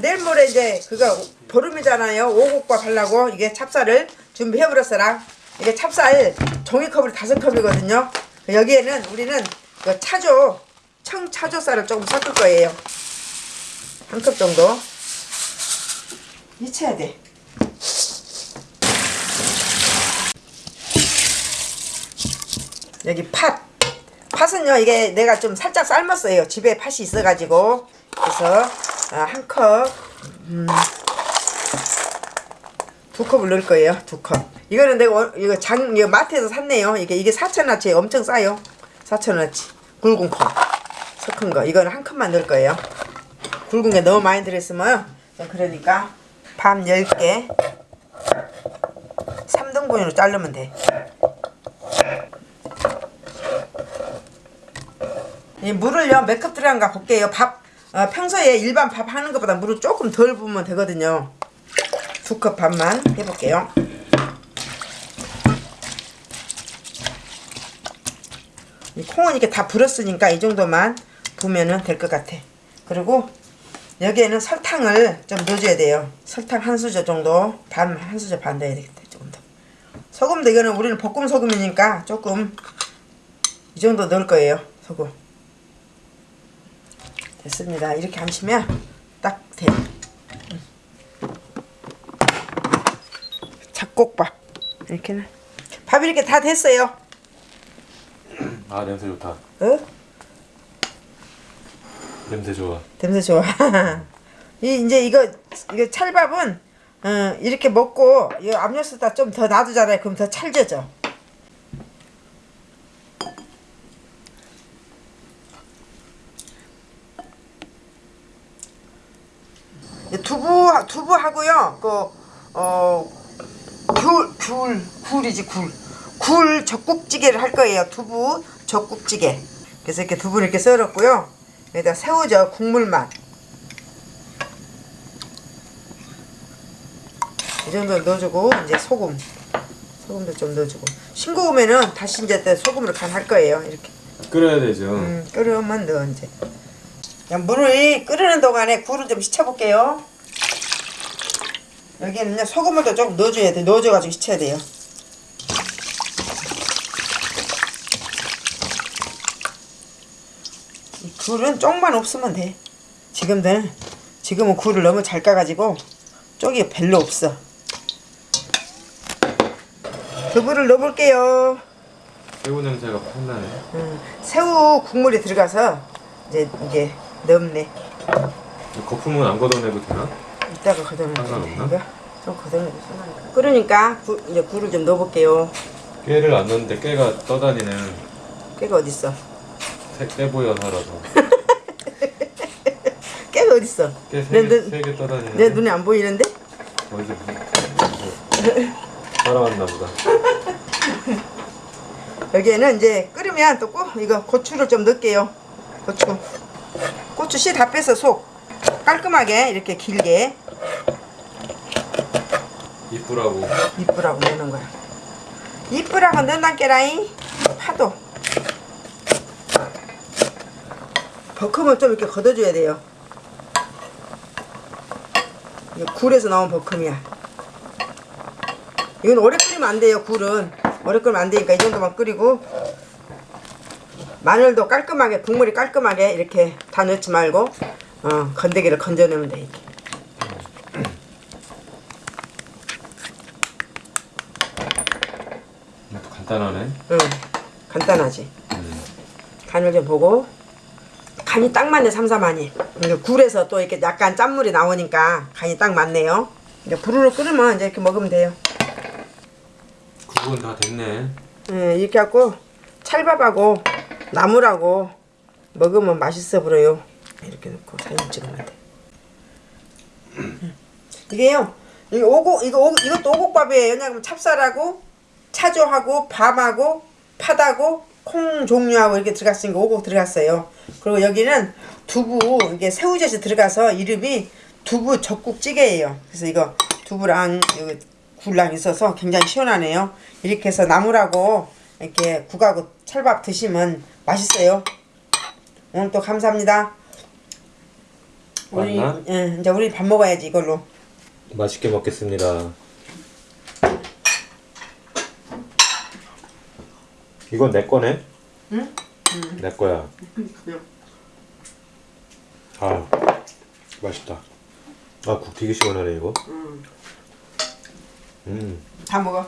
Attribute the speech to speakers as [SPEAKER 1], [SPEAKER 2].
[SPEAKER 1] 내일 모레 이제 그거 보름이잖아요. 오곡밥 하려고 이게 찹쌀을 준비해버렸어라. 이게 찹쌀 종이컵으로 다섯 컵이거든요. 여기에는 우리는 그 차조 청차조쌀을 조금 섞을 거예요. 한 컵 정도. 미쳐야 돼. 여기 팥. 팥은요 이게 내가 좀 살짝 삶았어요. 집에 팥이 있어가지고 그래서 아, 한 컵. 음, 두 컵을 넣을 거예요. 두 컵. 이거는 내가 원- 이거 장 이거 마트에서 샀네요. 이게 이게 4,000원치 엄청 싸요. 4,000원치 굵은 컵. 섞은 거. 이거는 한 컵만 넣을 거예요. 굵은 게 너무 많이 들었으면 좀 그러니까 밤 10개 3등분으로 자르면 돼. 이 물을요 몇 컵 들어간가 볼게요. 밥 어, 평소에 일반 밥 하는 것보다 물을 조금 덜 부으면 되거든요. 두컵 밥만 해볼게요. 이 콩은 이렇게 다 불었으니까 이 정도만 부으면 될 것 같아. 그리고 여기에는 설탕을 좀 넣어줘야 돼요. 설탕 한 수저 정도, 반 한 수저 반 넣어야 되겠다. 조금 더. 소금도 이거는 우리는 볶음 소금이니까 조금 이 정도 넣을 거예요. 소금. 됐습니다. 이렇게 하시면 딱 돼요. 음. 잡곡밥 이렇게는 밥 이렇게 다 됐어요.
[SPEAKER 2] 아 냄새 좋다.
[SPEAKER 1] 어?
[SPEAKER 2] 냄새 좋아.
[SPEAKER 1] 냄새 좋아. 이 이제 이거 이거 찰밥은 어, 이렇게 먹고 이 압력수다 좀 더 놔두잖아요. 그럼 더 찰져져. 이 두부 두부하고요. 그 어 귤 귤 굴이지 굴. 굴 젖국찌개를 할 거예요. 두부 젖국찌개. 그래서 이렇게 두부를 이렇게 썰었고요. 여기다 새우젓 국물만. 이 정도 넣어주고 이제 소금. 소금도 좀 넣어주고. 싱거우면은 다시 이제 또 소금으로 간할 거예요. 이렇게.
[SPEAKER 2] 끓여야 되죠.
[SPEAKER 1] 음, 끓으면 넣어 이제. 그냥 물을 끓이는 동안에 굴을 좀 씻어볼게요. 여기는요 소금을 또 조금 넣어줘야 돼. 넣어줘가지고 씻어야 돼요. 이 굴은 쪽만 없으면 돼. 지금들 지금은 굴을 너무 잘 까가지고 쪽이 별로 없어. 두부를 넣어볼게요.
[SPEAKER 2] 새우 냄새가 팍 나네.
[SPEAKER 1] 음, 새우 국물이 들어가서 이제 이게.
[SPEAKER 2] 이 거품은 안 걷어내도 되나?
[SPEAKER 1] 이따가 걷어내면
[SPEAKER 2] 상관없나?
[SPEAKER 1] 이거 좀 걷어내도 상관없어. 끓으니까 구, 이제 굴을 좀 넣어볼게요.
[SPEAKER 2] 깨를 안 넣는데 깨가 떠다니는
[SPEAKER 1] 깨가 어딨어?
[SPEAKER 2] 새, 깨 보여 살아서.
[SPEAKER 1] 깨가 어딨어?
[SPEAKER 2] 깨
[SPEAKER 1] 내, 눈-
[SPEAKER 2] 세개 떠다니는.
[SPEAKER 1] 내 눈에 안 보이는데?
[SPEAKER 2] 어디서 살아왔나 보다.
[SPEAKER 1] 여기에는 이제 끓으면 또꼭 이거 고추를 좀 넣을게요. 고추. 고추 씨 다 빼서 속 깔끔하게 이렇게 길게
[SPEAKER 2] 이쁘라고.
[SPEAKER 1] 이쁘라고 넣는 거야. 이쁘라고 넣는단 깨라잉. 파도. 버큼을 좀 이렇게 걷어줘야 돼요. 이거 굴에서 나온 버큼이야. 이건 오래 끓이면 안 돼요, 굴은. 오래 끓이면 안 되니까 이 정도만 끓이고. 마늘도 깔끔하게, 국물이 깔끔하게 이렇게 다 넣지 말고, 어, 건더기를 건져내면 돼.
[SPEAKER 2] 이것도 간단하네.
[SPEAKER 1] 응, 간단하지.
[SPEAKER 2] 음.
[SPEAKER 1] 간을 좀 보고 간이 딱 맞네 삼삼하니 굴에서 또 이렇게 약간 짠물이 나오니까 간이 딱 맞네요 이제 부르르 끓으면 이제 이렇게 먹으면 돼요
[SPEAKER 2] 국은 다 됐네.
[SPEAKER 1] 예, 이렇게 하고 찰밥하고 나물하고 먹으면 맛있어 보여요 이렇게 넣고 사진 찍으면 돼. 음. 이게요 이 오곡 이거 오, 이것도 오곡밥이에요. 왜냐면 찹쌀하고 차조하고 밤하고 팥하고 콩 종류하고 이렇게 들어갔으니까 오곡 들어갔어요. 그리고 여기는 두부 이게 새우젓이 들어가서 이름이 두부 젖국찌개예요. 그래서 이거 두부랑 여기 굴랑 있어서 굉장히 시원하네요. 이렇게 해서 나물하고 이렇게 국하고 찰밥 드시면 맛있어요. 오늘 또 감사합니다 우리
[SPEAKER 2] 맞나?
[SPEAKER 1] 예, 이제 우리 밥 먹어야지 이걸로.
[SPEAKER 2] 맛있게 먹겠습니다. 이건 내 거네?
[SPEAKER 1] 응?
[SPEAKER 2] 내 거야. 아, 맛있다. 아, 국 되게 시원하네, 이거.
[SPEAKER 1] 음.
[SPEAKER 2] 음,
[SPEAKER 1] 다 먹어.